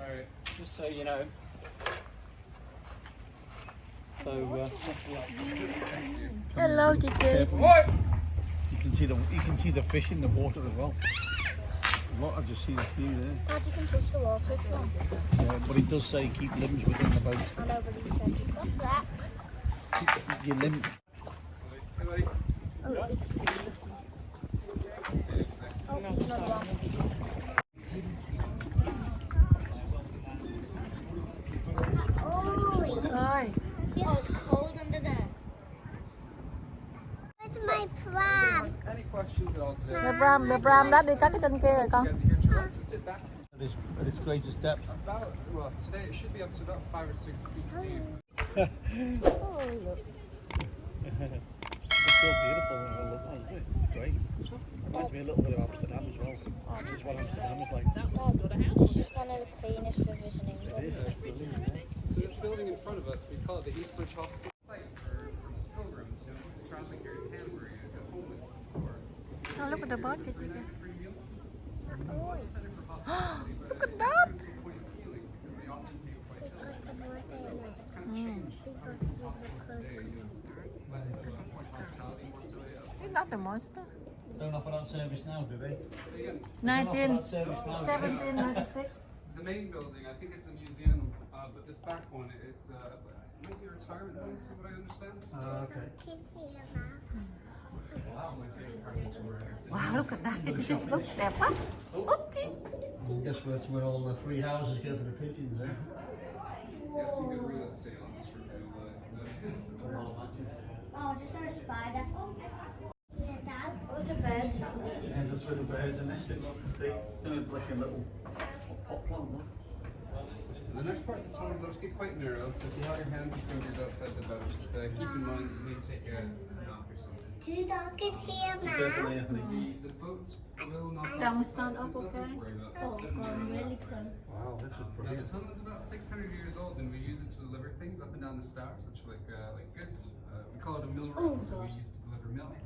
Alright. just so you know. So, uh, Hello, Gigi. What? you can see the you can see the fish in the water as well. A lot, I've just seen a few there. Dad, you can touch the water if you want. Uh, but it does say keep limbs within the boat. I know, but he said, what's that? Keep your limb. Hey, buddy. Oh, it's Oh, there's another one. Oi, Oh, it's cold under there. where's my pram? Any questions at all today? Là Bram, là Bram đã đi cắt cái chân kia rồi con. are here and sit back. At its, at its greatest depth. About, well, today it should be up to about five or six feet deep. Oh, look. It's still beautiful and I love it. isn't it? It's great. Reminds me a little bit of Amsterdam as well. Oh, this is what Amsterdam is like. This is one of the cleanest rivers in England. It's yeah. So this building in front of us, we call it the Eastbridge Hospital to at the clothes. Less uh, point hospitality, more so yeah. It's not the monster. Don't offer that service now, do they? So again, Don't offer 19, that service now. 1796. the main building, I think it's a museum, uh, but this back one, it's uh, it might be a retirement home, from what I understand. Ah, okay. Keep here, Ma. Wow, my favorite part of the tour. It's Wow, look at that. Gigi. Look, đẹp quá. Oopsie. Guess that's where all the free houses go for the pigeons, eh? yeah, some good real estate on this review. But, Oh, just saw a spider. Yeah, Dad. Oh, there's a bird. Yeah, that's where the birds are nesting. Look, see? It's like a little pot plant, look. the next part of the tunnel does get quite narrow, so if you have your hands and fingers outside the boat, just uh, keep in mind you may take a knock or something. Two dogs in here, Ma. Definitely, definitely. The, the boat will not Don't the stand up, so there's nothing okay? to worry about. Oh, Just a bit God, really close. Wow, this is Now the tunnel is about 600 years old, and we use it to deliver things up and down the stars, such like uh, like goods. Uh, we call it a mill road, so we used to deliver milk.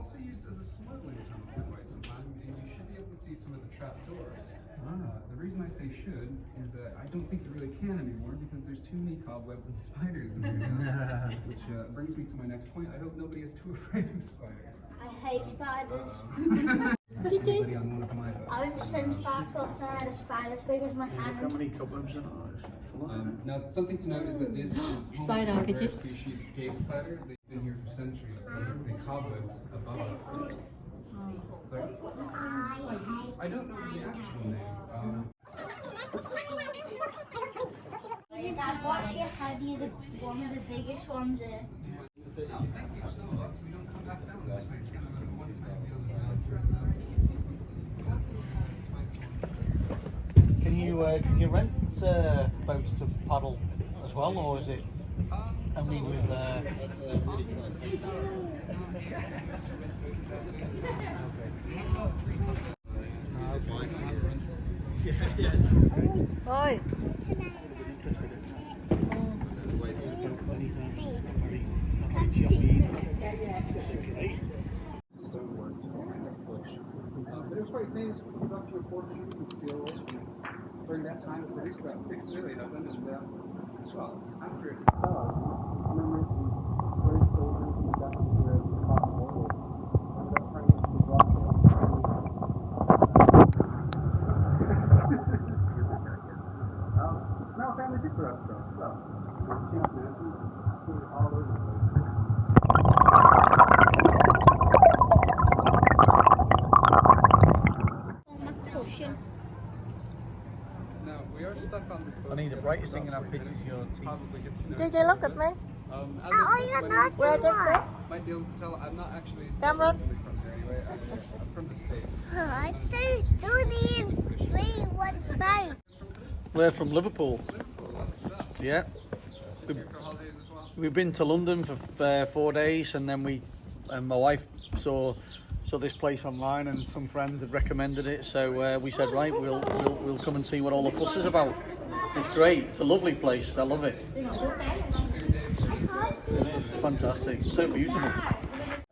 It was also used as a smuggling tunnel for quite some time, and you should be able to see some of the trap doors. Uh, the reason I say should is that I don't think they really can anymore because there's too many cobwebs and spiders in here now. Which uh, brings me to my next point. I hope nobody is too afraid of spiders. I hate spiders. Anybody on one of my boats. I was sent back outside a spider as big as my Look how hand. many cobwebs are there. It's full of Um, now, something to note is that this is home Spider, to a could you- species of cave spider. They've been here for centuries. They, they cobwebs above us. Sorry? I don't know the actual name. Um, Dad, watch your head. You're the, one of the biggest ones here. now, thank you so much. We don't come back down this way. It's kind of a one-time deal that we all to ourselves. Can you uh, can you rent uh, boats to paddle as well, or is it only with? Uh... stonework just behind this bush. Um, but it was quite famous for fortune and steel. During that time, it produced about six million of them, and uh, well, after it fell, members of the British soldiers and the Dutch were caught war. Ended up turning into the rock um, it's now a family pizza restaurant, so Champ Mansion, food all over the place. My cushion. Now, we are stuck on this boat. Funny, the together brightest for thing in about our three picture is your teeth. Probably get to know Gigi, you look at me. bit. Um, as Oh, I said, you're my not name is the Tom. one. Might be able to tell I'm not actually Cameron? from here anyway. I, I'm from the States. I do study in three one boat. We're from Liverpool. Liverpool. Yeah, Just here for holidays as well. we've been to London for uh, four days, and then we, and my wife saw saw this place online, and some friends had recommended it. So uh, we said, right, we'll, we'll we'll come and see what all the fuss is about. It's great. It's a lovely place. I love it. It is. It's fantastic. So beautiful. I'd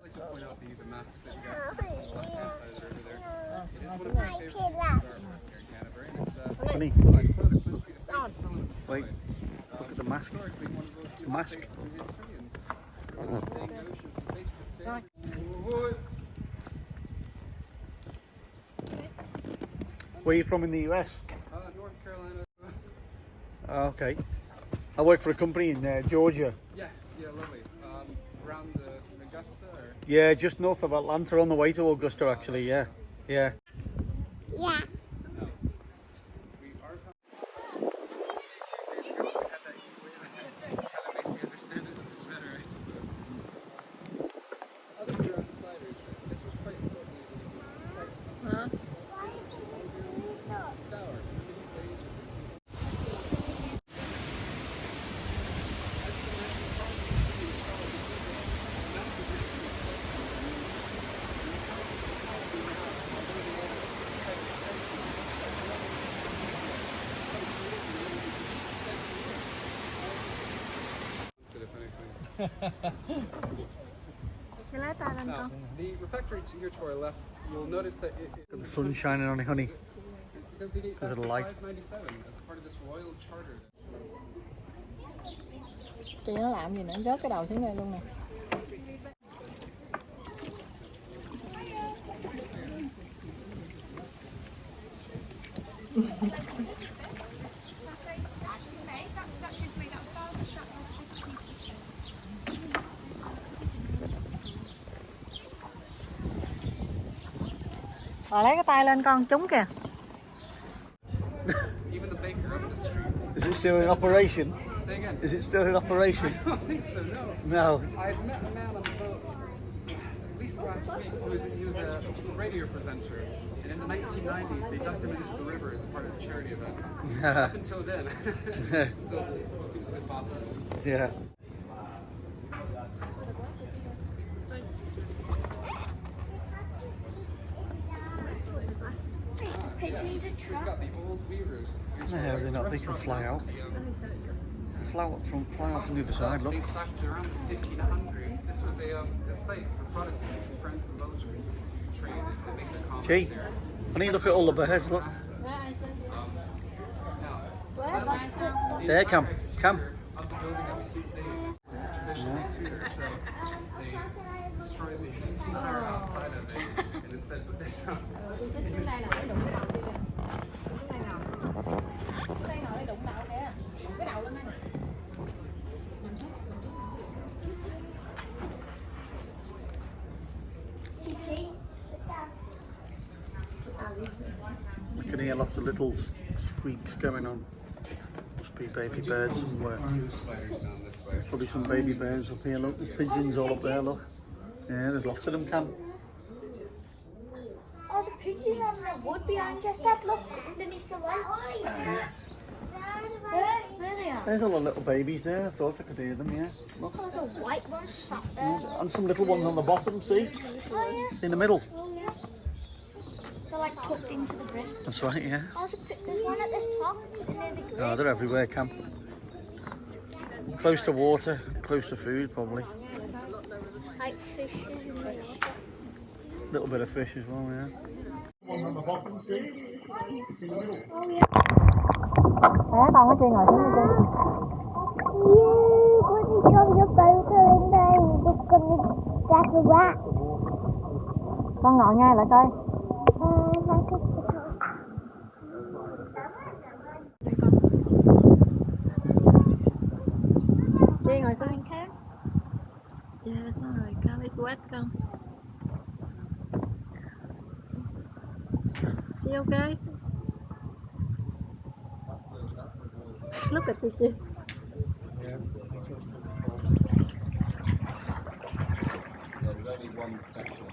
like to point out the, the maps that you guys see on the left-hand side of the river there. It is one of my favorite pieces of artwork here in Canterbury. and It's, uh, isn't he? I suppose it's meant to be a safe element of Wait, look at the mask. Historically, one of those few Mask. places in history, and as the saying goes, she was the face that saved. Whoa. Where are you from in the US? Uh, North Carolina. Oh, okay. I work for a company in uh, Georgia. yes, yeah, lovely. Um, around the Augusta or Yeah, just north of Atlanta, on the way to Augusta, actually. Yeah. Yeah. Now, con. the refectory to here to our left, you'll notice that it, it, The sun shining on it, honey. it's because they date There's back a to light. 597 as a part of this royal charter. Chị nó làm gì nữa, rớt cái đầu xuống đây luôn nè. Rồi lấy cái tay lên con, trúng kìa. Even the baker up the street. Is it still in operation? Say again. Is it still in operation? I don't think so, no. No. I met a man on the boat at least last week who was, he was a radio presenter. And in the 1990s, they dumped him into the river as a part of a charity event. Up until then, still seems a bit possible. Yeah. Hey, change the We've truck. got the old weavers. Here's No, they're not. They can fly out. The, um, Fly out from, fly out from the other side, look. Dates back to around the 1500s. This was a, um, a site for Protestants from France and Belgium to trade and make their commerce Gee, there. honey, look at all the birds, look. Now, Where? That's the. the There, Cam, entire Cam. the building that we see today is a Tudor, so they destroyed the entire outside of it and instead put this up. Hey, sit down. You can hear lots of little squeaks going on. Must be baby birds somewhere. Two spiders down this way. Probably some baby birds up here, look. There's pigeons all up there, look. Yeah, there's lots of them, Cam. Oh, the pigeon on the wood behind you. Dad, look underneath the lights. There, there they are. There's all the little babies there. I thought I could hear them, yeah. Look. Oh, there's a white one sat there. And some little ones on the bottom, see? Oh, In the middle. Oh, yeah. They're like tucked into the brick. That's right, yeah. Oh, there's, a, pi- there's one at the top near the oh, grid. Oh, they're everywhere, Cam. Close to water, close to food, probably. Like fishes in the water. little bit of fish as well, yeah. Đó, con có chơi ngồi xuống đi chơi. You con đi con cho photo lên đây để con đi ra cái quá. Con ngồi ngay lại coi. You ok. Look at chị chị There's only one section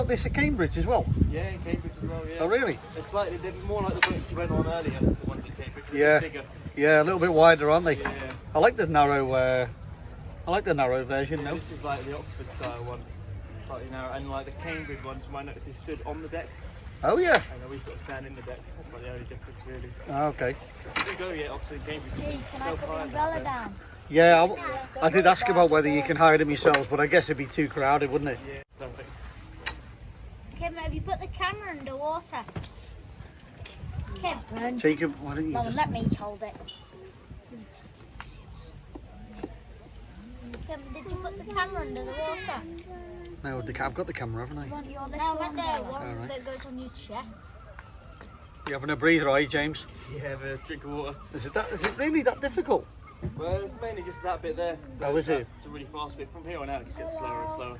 got this at Cambridge as well? Yeah, in Cambridge as well, yeah. Oh, really? It's slightly they're more like the ones you went on earlier, the ones in Cambridge. They're Yeah. Bigger. Yeah, a little bit wider, aren't they? Yeah. I like the narrow. Uh, I like the narrow version. No. This is like the Oxford style one. Slightly narrow. And like the Cambridge ones, you might notice they stood on the deck Oh yeah. and then we sort of stand in the deck. That's like the only difference really. Ah, Okay. If you go yet, Oxford and Cambridge. Gee, can I put the umbrella down? Yeah, I, I did ask about whether you can hire them yourselves, but I guess it'd be too crowded, wouldn't it? Yeah, perfect. Kim, have you put the camera underwater? Kim, Jacob, why don't you no, just? let me hold it. Kim, did you put the camera under the water? No, the, ca- I've got the camera, haven't I? No, I meant the one Alright. that goes on your chest. You having a breather, are you, James? You have a drink of water. Is it that? Is it really that difficult? Well, it's mainly just that bit there. Oh, is it? It's a really fast bit. From here on out, it just gets slower and slower.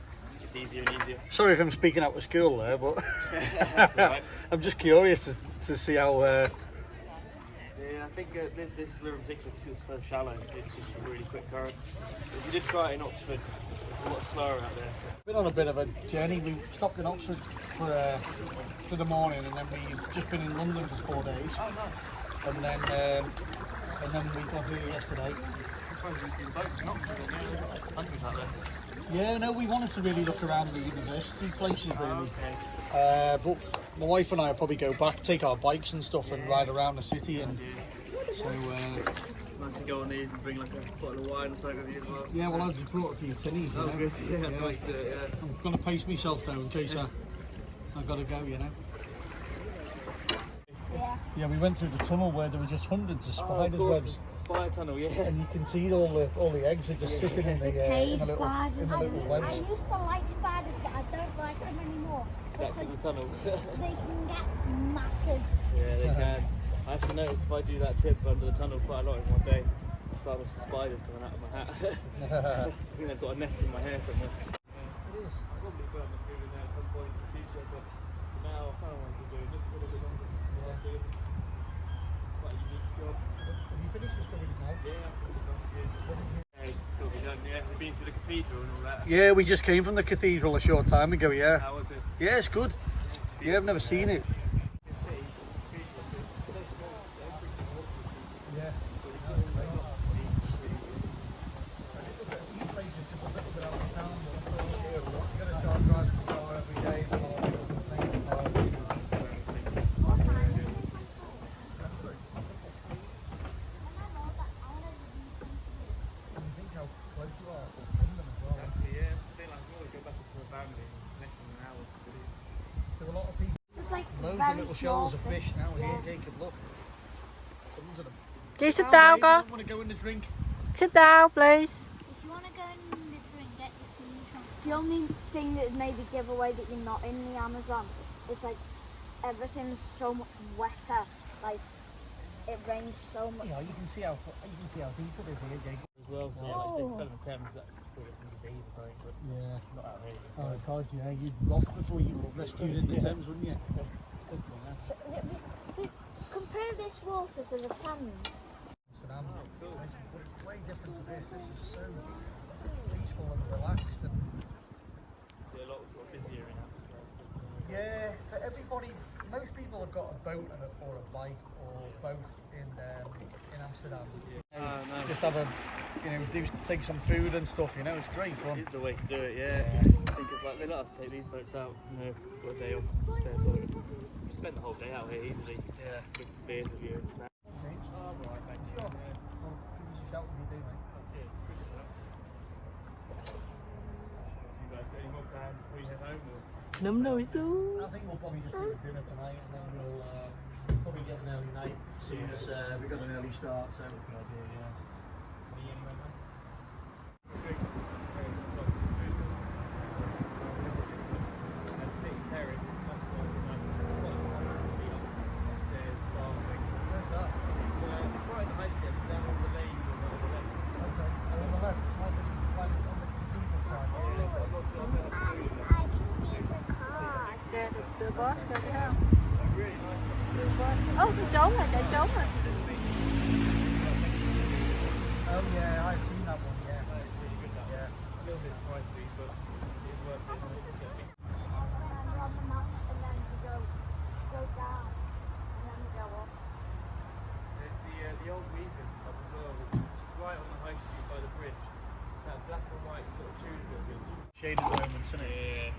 It's easier and easier. Sorry if I'm speaking out of school there, but That's all right. I'm just curious to, to see how. Uh, Yeah, I think uh, this, this river in particular, because it's so shallow, it's just a really quick current. If you did try it in Oxford, it's a lot slower out there. We've been on a bit of a journey. We stopped in Oxford for uh, for the morning, and then we've just been in London for four days. Oh, nice. And then um, and then we got here yesterday. I'm Sometimes you see the boats in Oxford, and yeah, there's like hundreds out there. Yeah, no, we wanted to really look around the university places really. Okay. Uh, but my wife and I will probably go back, take our bikes and stuff, and ride around the city. And so uh, Nice to go on these and bring like a bottle of wine or something with you as well. yeah, well, I just brought a few tinnies. You Oh, know? good. Yeah, Yeah. that's like the, yeah. I'm gonna pace myself though in case I I gotta go. You know. Yeah. Yeah, we went through the tunnel where there were just hundreds of Oh, of spiders course, webs. Spider tunnel, yeah. and you can see all the all the eggs are just sitting in the, uh, in the little, in the I, little I webs. used to like spiders, but I don't like them anymore Back to the tunnel. they can get massive. yeah, they can. I actually noticed if I do that trip under the tunnel quite a lot in one day, I start with some spiders coming out of my hat. I think they've got a nest in my hair somewhere. It is. Probably burn the food in there at some point in the future, but for now I kind of want to be doing this for a little bit longer. Yeah. Yeah, we just came from the cathedral a short time ago. Yeah, How was it? yeah, it's good. Yeah, I've never seen it. Yeah, it's a bit like well, go back into the family in less than an hour to do. There are a lot of people. Just like Loads of little shoals of fish now Yeah. here, Jacob. Look, tons of them. Please sit Down, down, go. Want to go in the drink? Sit down, please. If you want to go in the drink, get your food. The only thing that would maybe give away that you're not in the Amazon is like everything's so much wetter. Like it rains so much. Yeah, you can see how you can see how deep it is here, Jacob. As well, so yeah, like I said, fell in Thames, that could get some disease or something, but Yeah. not that really. Oh God, yeah, you'd rough before you were rescued in the Thames, wouldn't you? Good for that. So, compare this water to the Thames. Amsterdam. It's, but it's way different to this. This is so peaceful and relaxed. And Yeah, a lot sort of busier in Amsterdam. yeah, for everybody, most people have got a boat and a, or a bike or both in um, in Amsterdam. Oh, no. Just have a, you know, do take some food and stuff. You know, it's great fun. It's the way to do it, yeah. I think it's like they let us take these boats out, you know, got a day off, spare boat. We spent the whole day out here easily. Yeah. Get some beers with you and snacks. Oh, I'm alright, thanks. Sure. Well, give us a shout when you do, mate. You guys got more plans before you head home? Or? Nấm. I think we'll probably just do dinner tonight and then we'll uh, probably get an early night as soon as uh, we got an early start. So good idea, yeah. Trốn rồi, chạy trốn rồi. Yeah, I've seen that one. Yeah. That is really good, that one. Yeah. A little bit pricey, but it's worth it. It's got a big on the map and then we go go down and then we go up. There's the uh, the old Weavers pub as well, which is right on the high street by the bridge. It's that black and white sort of Tudor building. Shaded moments, isn't it? Yeah,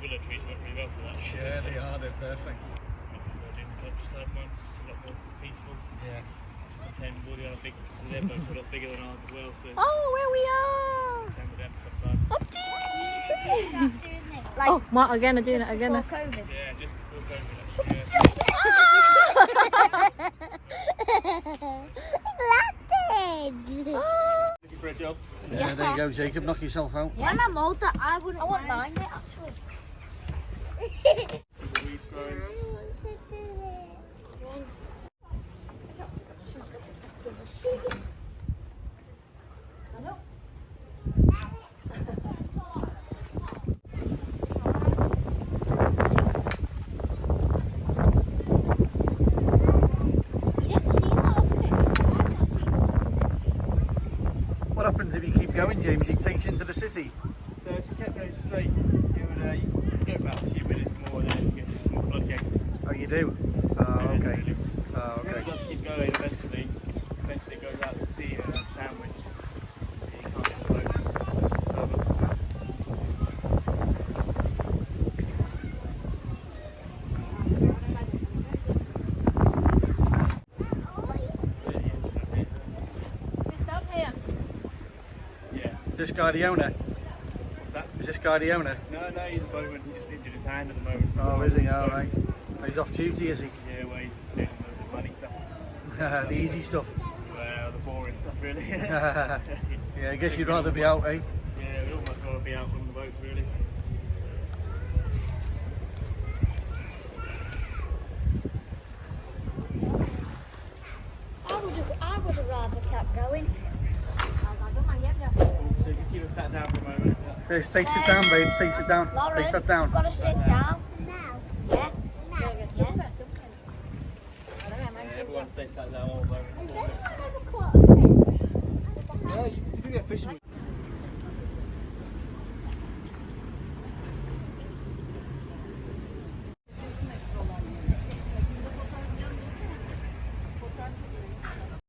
willow trees work really well for that. Yeah, they are. They're perfect. In the countryside ones, it's a lot more peaceful. Yeah. And all the other big, they're both a bigger than ours as well, so Oh, where we are. same with them sometimes. Start doing this. Like Oh, Mark, again, again, just again. before COVID. Yeah, just before COVID actually. Yeah. Landed. Looking for a job? Yeah, there you go, Jacob. Knock yourself out. When I'm older, I wouldn't, I wouldn't mind it actually. See the weeds growing. You didn't see that fish. I've not seen What happens if you keep going, James? It takes you into the city. So if you kept going straight, you would uh, get about a few minutes more and then you get to some more floodgates. Oh, you do? Oh, Yeah, okay. really. Oh, It okay. does keep going eventually. Eventually it goes out to sea and then Sandwich. You can't get the boats further. It's up here. Yeah. Is this guy the owner? What's that? Is this guy the owner? No, no, he's a bowman. He just injured his hand at the moment. so Oh, is he? Oh, right. the boats. He's off duty, is he? Yeah, well, he's just doing the, the money stuff. the easy stuff. Well, the boring stuff, really. yeah, I guess you'd rather be out, eh? Yeah, we'd almost rather be out from the boats, really. I would have, I would have rather kept going. So just keep it sat down for a moment. Stay, stay sit down, babe. Stay sit down. Lauren, Stay sit down.